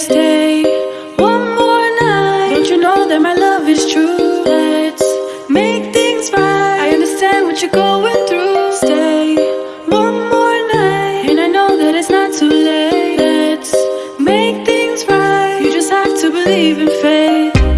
stay one more night. Don't you know that my love is true? Let's make things right. I understand what you're going through. Stay. One more night. And I know that it's not too late. Let's make things right. You just have to believe in faith.